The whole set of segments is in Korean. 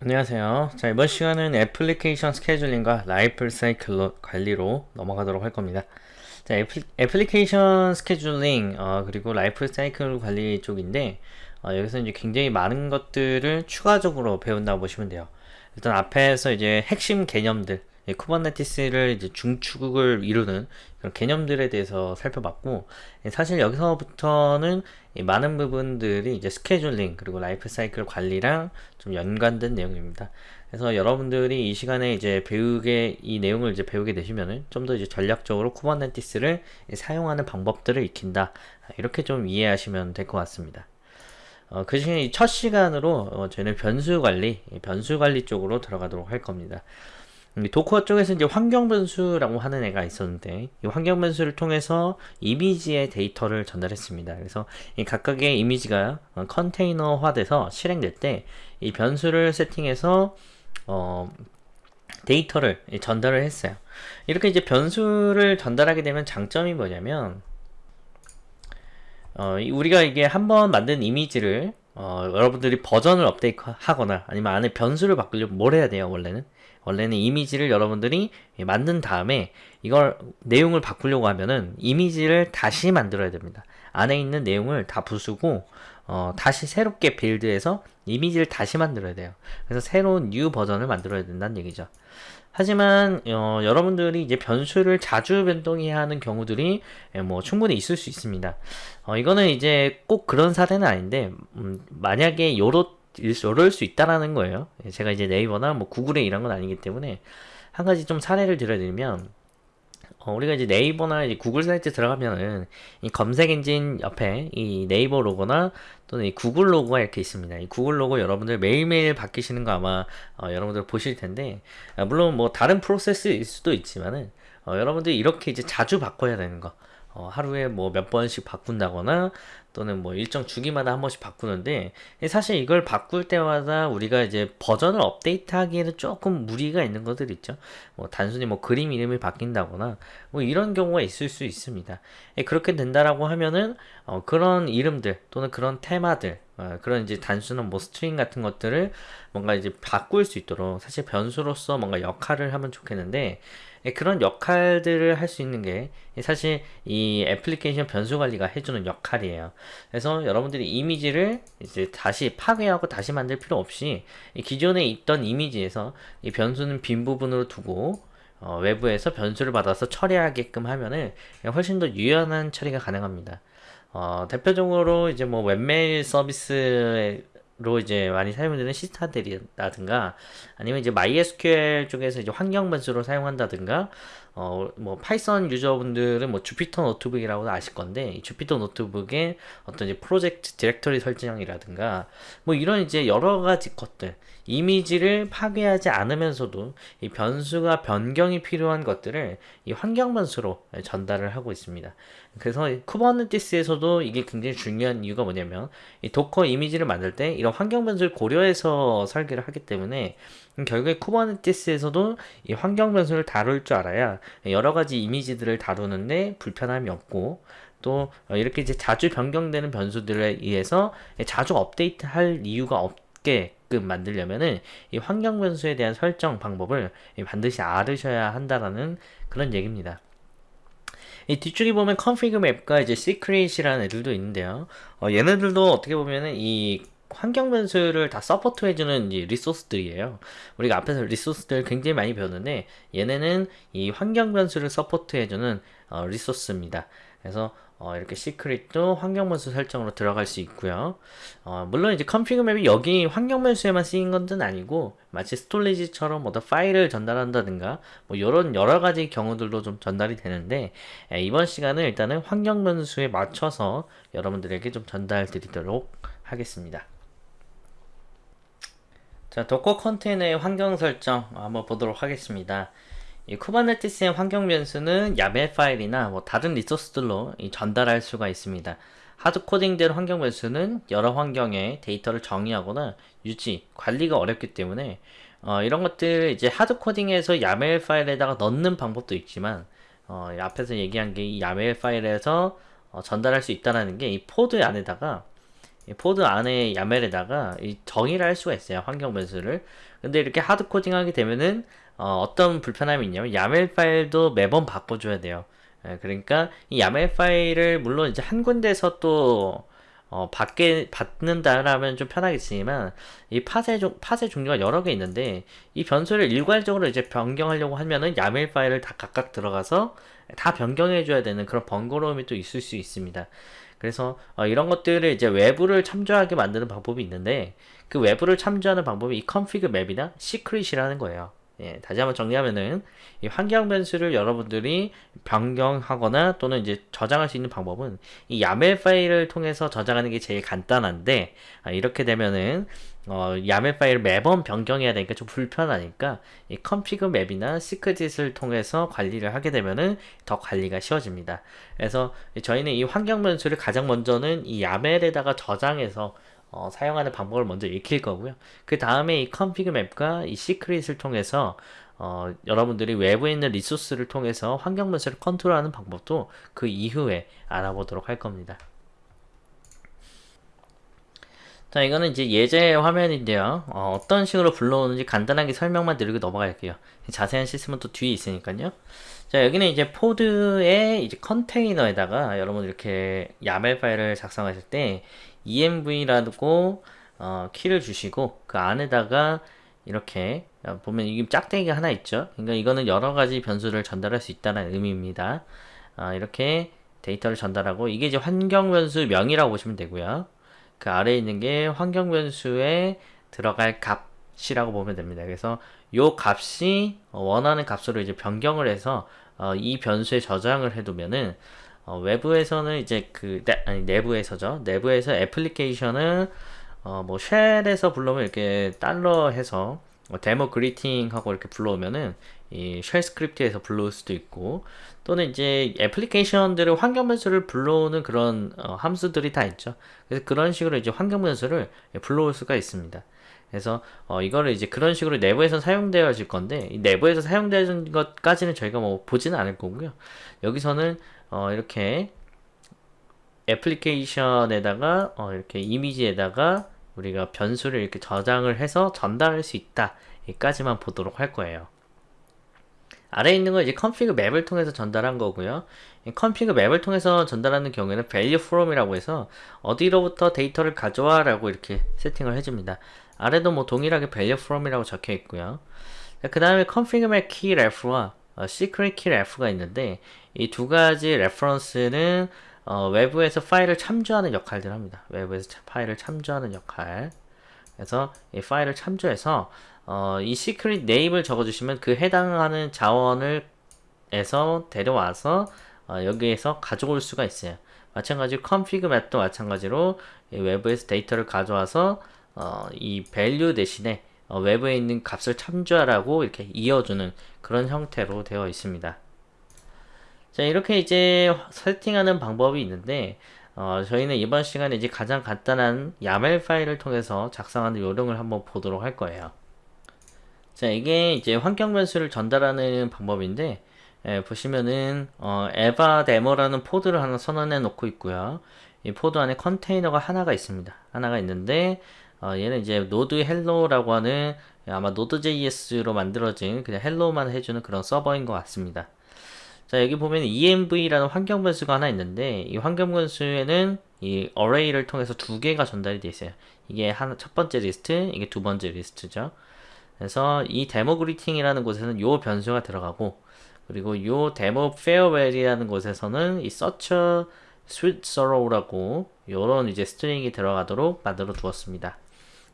안녕하세요. 자, 이번 시간은 애플리케이션 scheduling과 라이프 사이클 관리로 넘어가도록 할 겁니다. 자, 애플, 애플리케이션 scheduling, 어, 그리고 라이프 사이클 관리 쪽인데, 어, 여기서 이제 굉장히 많은 것들을 추가적으로 배운다고 보시면 돼요. 일단 앞에서 이제 핵심 개념들, Kubernetes를 이제 중축을 이루는 그런 개념들에 대해서 살펴봤고 예, 사실 여기서부터는 많은 부분들이 이제 scheduling 그리고 라이프 사이클 관리랑 좀 연관된 내용입니다. 그래서 여러분들이 이 시간에 이제 배우게 이 내용을 이제 배우게 되시면은 좀 더 이제 전략적으로 Kubernetes를 사용하는 방법들을 익힌다 이렇게 좀 이해하시면 될 것 같습니다. 어, 그 시간에 첫 시간으로 어, 저희는 변수 관리, 변수 관리 쪽으로 들어가도록 할 겁니다. Docker 쪽에서 이제 환경 변수라고 하는 애가 있었는데 이 환경 변수를 통해서 이미지의 데이터를 전달했습니다. 그래서 이 각각의 이미지가 어, 컨테이너화돼서 실행될 때 이 변수를 세팅해서 어, 데이터를 전달을 했어요. 이렇게 이제 변수를 전달하게 되면 장점이 뭐냐면 어, 우리가 이게 한번 만든 이미지를 어, 여러분들이 버전을 업데이트 하거나 아니면 안에 변수를 바꾸려면 뭘 해야 돼요 원래는 원래는 이미지를 여러분들이 만든 다음에 이걸 내용을 바꾸려고 하면은 이미지를 다시 만들어야 됩니다. 안에 있는 내용을 다 부수고 어, 다시 새롭게 빌드해서 이미지를 다시 만들어야 돼요. 그래서 새로운 new 버전을 만들어야 된다는 얘기죠. 하지만 어, 여러분들이 이제 변수를 자주 변동해야 하는 경우들이 예, 뭐 충분히 있을 수 있습니다. 어, 이거는 이제 꼭 그런 사례는 아닌데 음, 만약에 요렇 이럴 수 있다라는 거예요. 예, 제가 이제 네이버나 뭐 구글에 이런 건 아니기 때문에 한 가지 좀 사례를 들어드리면 어, 우리가 이제 네이버나 이제 구글 사이트 들어가면은 이 검색 엔진 옆에 이 네이버 로고나 또는 이 구글 로고가 이렇게 있습니다. 이 구글 로고 여러분들 매일매일 바뀌시는 거 아마 어, 여러분들 보실 텐데 아, 물론 뭐 다른 프로세스일 수도 있지만은 어, 여러분들이 이렇게 이제 자주 바꿔야 되는 거 어, 하루에 뭐 몇 번씩 바꾼다거나 또는 뭐 일정 주기마다 한 번씩 바꾸는데 사실 이걸 바꿀 때마다 우리가 이제 버전을 업데이트하기에는 조금 무리가 있는 것들 있죠. 뭐 단순히 뭐 그림 이름이 바뀐다거나 뭐 이런 경우가 있을 수 있습니다. 예, 그렇게 된다라고 하면은 어, 그런 이름들 또는 그런 테마들 어, 그런 이제 단순한 뭐 string 같은 것들을 뭔가 이제 바꿀 수 있도록 사실 변수로서 뭔가 역할을 하면 좋겠는데 예, 그런 역할들을 할 수 있는 게 사실 이 애플리케이션 변수 관리가 해주는 역할이에요. 그래서 여러분들이 이미지를 이제 다시 파괴하고 다시 만들 필요 없이 기존에 있던 이미지에서 이 변수는 빈 부분으로 두고 어, 외부에서 변수를 받아서 처리하게끔 하면은 훨씬 더 유연한 처리가 가능합니다. 어, 대표적으로 이제 뭐 웹메일 서비스에 로 이제 많이 사용되는 시스타들이라든가 아니면 이제 MySQL 쪽에서 이제 환경 변수로 사용한다든가 어 뭐 Python 유저분들은 뭐 Jupyter Notebook이라고 아실 건데 이 Jupyter Notebook에 어떤 이제 프로젝트 디렉터리 설정이라든가 뭐 이런 이제 여러 가지 것들 이미지를 파괴하지 않으면서도 이 변수가 변경이 필요한 것들을 이 환경 변수로 전달을 하고 있습니다. 그래서 Kubernetes에서도 이게 굉장히 중요한 이유가 뭐냐면 이 Docker 이미지를 만들 때 이런 환경 변수를 고려해서 설계를 하기 때문에 결국에 Kubernetes에서도 이 환경 변수를 다룰 줄 알아야 여러 가지 이미지들을 다루는데 불편함이 없고 또 이렇게 이제 자주 변경되는 변수들에 의해서 자주 업데이트할 이유가 없게 끔 만들려면은 이 환경 변수에 대한 설정 방법을 반드시 알으셔야 한다라는 그런 얘기입니다. 이 뒤쪽에 보면 config map과 이제 secret이라는 애들도 있는데요. 어, 얘네들도 어떻게 보면은 이 환경 변수를 다 support 해주는 이 resource들이에요. 우리가 앞에서 resource들 굉장히 많이 배웠는데 얘네는 이 환경 변수를 support 해주는 어, resource입니다. 그래서 어, 이렇게 secret도 환경 변수 설정으로 들어갈 수 있고요. 어, 물론 이제 config map이 여기 환경 변수에만 쓰인 것은 아니고 마치 storage처럼 뭐 파일을 전달한다든가 뭐 이런 여러 가지 경우들도 좀 전달이 되는데 에, 이번 시간은 일단은 환경 변수에 맞춰서 여러분들에게 좀 전달 드리도록 하겠습니다. 자, Docker 컨테이너의 환경 설정 한번 보도록 하겠습니다. 이 Kubernetes의 환경 변수는 YAML 파일이나 뭐 다른 resource들로 전달할 수가 있습니다. hard coding된 환경 변수는 여러 환경에 데이터를 정의하거나 유지, 관리가 어렵기 때문에 어, 이런 것들 이제 hard coding해서 YAML 파일에다가 넣는 방법도 있지만 어, 앞에서 얘기한 게 이 YAML 파일에서 어, 전달할 수 있다는 게 이 pod 안에다가 이 pod 안에 YAML에다가 이 정의를 할 수가 있어요. 환경 변수를. 근데 이렇게 hard coding 하게 되면은 어, 어떤 불편함이 있냐면 YAML 파일도 매번 바꿔줘야 돼요. 예, 그러니까 이 YAML 파일을 물론 이제 한 군데서 또 어, 받게, 받는다라면 좀 편하겠지만, 이 pod의, 종, pod의 종류가 여러 개 있는데, 이 변수를 일괄적으로 이제 변경하려고 하면은 YAML 파일을 다 각각 들어가서 다 변경해 줘야 되는 그런 번거로움이 또 있을 수 있습니다. 그래서 어, 이런 것들을 이제 외부를 참조하게 만드는 방법이 있는데, 그 외부를 참조하는 방법이 이 config 맵이나 secret이라는 거예요. 예, 다시 한번 정리하면은 이 환경 변수를 여러분들이 변경하거나 또는 이제 저장할 수 있는 방법은 이 야멜 파일을 통해서 저장하는 게 제일 간단한데 아, 이렇게 되면은 어, 야멜 파일을 매번 변경해야 되니까 좀 불편하니까 이 config 맵이나 secret을 통해서 관리를 하게 되면은 더 관리가 쉬워집니다. 그래서 저희는 이 환경 변수를 가장 먼저는 이 야멜에다가 저장해서 어, 사용하는 방법을 먼저 익힐 거고요. 그 다음에 이 config 맵과 이 시크릿을 통해서 어, 여러분들이 외부에 있는 리소스를 통해서 환경 변수를 컨트롤하는 방법도 그 이후에 알아보도록 할 겁니다. 자, 이거는 이제 예제 화면인데요. 어, 떤 식으로 불러오는지 간단하게 설명만 드리고 넘어갈게요. 자세한 시스템은 또 뒤에 있으니까요. 자, 여기는 이제 포드의 이제 컨테이너에다가 여러분 이렇게 야멜 파일을 작성하실 때 env라고 어, 키를 주시고 그 안에다가 이렇게 보면 이게 짝대기가 하나 있죠. 그러니까 이거는 여러 가지 변수를 전달할 수 있다는 의미입니다. 어, 이렇게 데이터를 전달하고 이게 이제 환경 변수 명이라고 보시면 되고요. 그 아래에 있는 게 환경 변수에 들어갈 값이라고 보면 됩니다. 그래서 요 값이 원하는 값으로 이제 변경을 해서 어, 이 변수에 저장을 해두면은 어, 외부에서는 이제 그 내, 아니 내부에서죠. 내부에서 애플리케이션은 어, 뭐 shell에서 불러오면 이렇게 달러 해서 뭐 demo greeting 하고 이렇게 불러오면은 이 shell script에서 불러올 수도 있고 또는 이제 애플리케이션들을 환경 변수를 불러오는 그런 어, 함수들이 다 있죠. 그래서 그런 식으로 이제 환경 변수를 불러올 수가 있습니다. 그래서 어, 이거를 이제 그런 식으로 내부에서 사용되어질 건데 내부에서 사용되는 것까지는 저희가 뭐 보지는 않을 거고요. 여기서는 어, 이렇게 애플리케이션에다가 어, 이렇게 이미지에다가 우리가 변수를 이렇게 저장을 해서 전달할 수 있다. 여기까지만 보도록 할 거예요. 아래에 있는 건 이제 config 맵을 통해서 전달한 거고요. 이 config 맵을 통해서 전달하는 경우에는 value from이라고 해서 어디로부터 데이터를 가져와 라고 이렇게 세팅을 해줍니다. 아래도 뭐 동일하게 value from이라고 적혀 있고요. 그 다음에 config map key ref와 어, secret key ref가 있는데 이 두 가지 reference는 어, 외부에서 파일을 참조하는 역할들을 합니다. 외부에서 파일을 참조하는 역할. 그래서 이 파일을 참조해서 어, 이 secret name을 적어주시면 그 해당하는 자원을 에서 데려와서 어, 여기에서 가져올 수가 있어요. 마찬가지로 config map도 마찬가지로 외부에서 데이터를 가져와서 어, 이 value 대신에 어, 외부에 있는 값을 참조하라고 이렇게 이어주는 그런 형태로 되어 있습니다. 자 이렇게 이제 세팅하는 방법이 있는데 어, 저희는 이번 시간에 이제 가장 간단한 야멜 파일을 통해서 작성하는 요령을 한번 보도록 할 거예요. 자 이게 이제 환경 변수를 전달하는 방법인데 예, 보시면은 어, demo라는 pod를 하나 선언해 놓고 있고요. 이 pod 안에 컨테이너가 하나가 있습니다. 하나가 있는데 어, 얘는 이제 node hello라고 하는 아마 Node.js로 만들어진 그냥 hello만 해주는 그런 서버인 것 같습니다. 자 여기 보면 env라는 환경 변수가 하나 있는데 이 환경 변수에는 이 array를 통해서 두 개가 전달이 되어 있어요. 이게 하나 첫 번째 리스트, 이게 두 번째 리스트죠. 그래서 이 demo greeting이라는 곳에서는 요 변수가 들어가고 그리고 요 demo farewell이라는 곳에서는 이 such sweet sorrow라고 요런 이제 string이 들어가도록 만들어 두었습니다.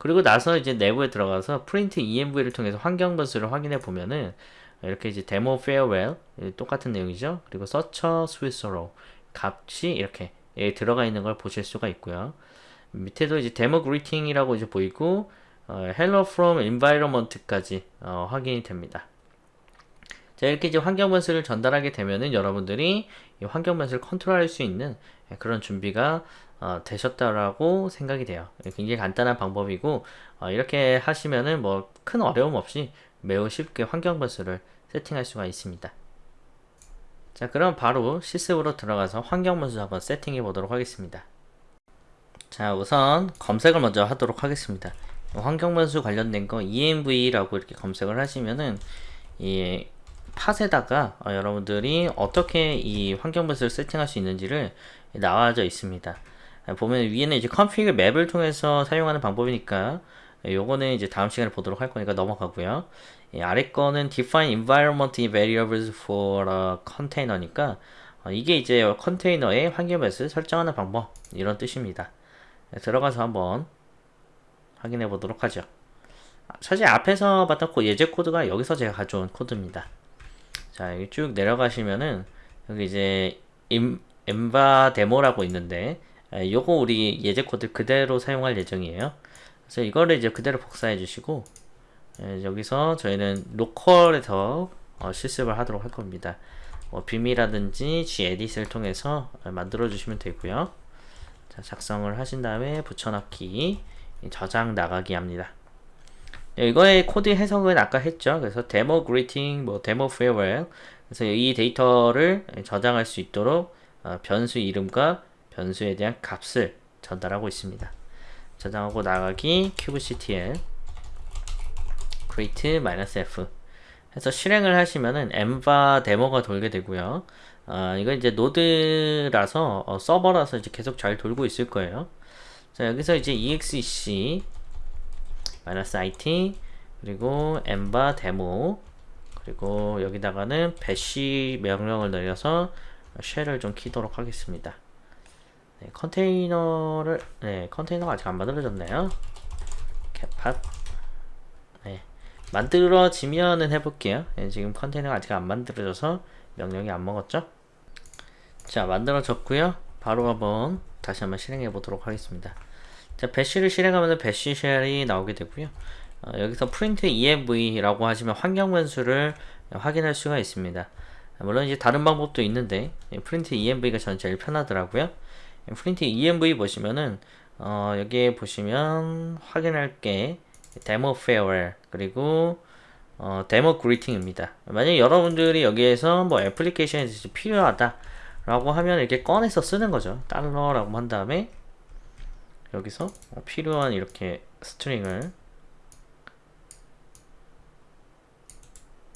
그리고 나서 이제 내부에 들어가서 print env를 통해서 환경 변수를 확인해 보면은 이렇게 이제 demo farewell 똑같은 내용이죠. 그리고 such sweet sorrow 값이 이렇게 예, 들어가 있는 걸 보실 수가 있고요. 밑에도 이제 데모 greeting이라고 이제 보이고 어, hello from environment까지 어, 확인이 됩니다. 자 이렇게 이제 환경 변수를 전달하게 되면은 여러분들이 이 환경 변수를 컨트롤할 수 있는 그런 준비가 어, 되셨다라고 생각이 돼요. 굉장히 간단한 방법이고 어, 이렇게 하시면은 뭐 큰 어려움 없이 매우 쉽게 환경 변수를 세팅할 수가 있습니다. 자 그럼 바로 실습으로 들어가서 환경 변수 한번 세팅해 보도록 하겠습니다. 자 우선 검색을 먼저 하도록 하겠습니다 환경 변수 관련된 거 env라고 이렇게 검색을 하시면은 이 팟에다가 어, 여러분들이 어떻게 이 환경변수를 세팅할 수 있는지를 나와져 있습니다 보면 위에는 이제 config 맵을 통해서 사용하는 방법이니까 요거는 이제 다음 시간에 보도록 할 거니까 넘어가고요 이 아래 거는 define environment variables for a container니까 어, 이게 이제 컨테이너의 환경변수를 설정하는 방법 이런 뜻입니다 네, 들어가서 한번 확인해 보도록 하죠. 사실 앞에서 봤던 코, 예제 코드가 여기서 제가 가져온 코드입니다. 자, 여기 쭉 내려가시면은 여기 이제 임, 엠바 데모라고 있는데 요거 우리 예제 코드 그대로 사용할 예정이에요. 그래서 이거를 이제 그대로 복사해 주시고 여기서 저희는 local에서 어, 실습을 하도록 할 겁니다. 뭐 vim이라든지 gedit을 통해서 만들어 주시면 되고요. 자, 작성을 하신 다음에 붙여넣기 저장 나가기 합니다. 네, 이거의 코드 해석은 아까 했죠. 그래서 demo greeting, 뭐 demo farewell 그래서 이 데이터를 저장할 수 있도록 어, 변수 이름과 변수에 대한 값을 전달하고 있습니다. 저장하고 나가기 kubectl create-f 해서 실행을 하시면은 enva 데모가 돌게 되고요. 어, 이거 이제 노드라서 어, 서버라서 이제 계속 잘 돌고 있을 거예요. 자 여기서 이제 exec -it 그리고 enva 데모 그리고 여기다가는 bash 명령을 내려서 쉘을 좀 키도록 하겠습니다. 네, 컨테이너를 네 컨테이너가 아직 안 만들어졌네요. 캣팟 네 만들어지면은 해볼게요. 네, 지금 컨테이너가 아직 안 만들어져서 명령이 안 먹었죠? 자 만들어졌고요 바로 한번 다시 한번 실행해 보도록 하겠습니다 자 배시를 실행하면 배시 쉘이 나오게 되고요. 어, 여기서 print env라고 하시면 환경 변수를 확인할 수가 있습니다. 물론 이제 다른 방법도 있는데 print env가 저는 제일 편하더라고요. print env 보시면은 어, 여기에 보시면 확인할 게 demo farewell 그리고 어, 데모 그리팅입니다. 만약 여러분들이 여기에서 뭐 애플리케이션이 필요하다 라고 하면 이렇게 꺼내서 쓰는 거죠. 달러라고 한 다음에 여기서 필요한 이렇게 string을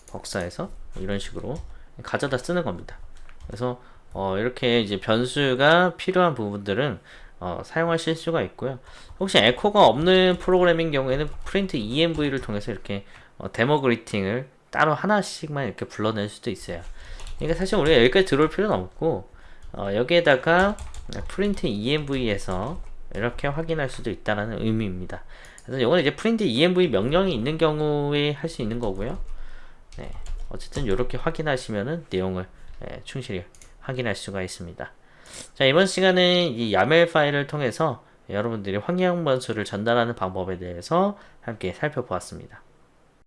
복사해서 이런 식으로 가져다 쓰는 겁니다. 그래서 어, 이렇게 이제 변수가 필요한 부분들은 어, 사용하실 수가 있고요. 혹시 에코가 없는 프로그램인 경우에는 print env를 통해서 이렇게 어, demo greeting을 따로 하나씩만 이렇게 불러낼 수도 있어요. 그러니까 사실 우리가 여기까지 들어올 필요는 없고 어, 여기에다가 프린트 env에서 이렇게 확인할 수도 있다는 의미입니다. 그래서 이거는 이제 프린트 env 명령이 있는 경우에 할 수 있는 거고요. 네, 어쨌든 이렇게 확인하시면은 내용을 네, 충실히 확인할 수가 있습니다. 자 이번 시간은 이 야멜 파일을 통해서 여러분들이 환경 변수를 전달하는 방법에 대해서 함께 살펴보았습니다.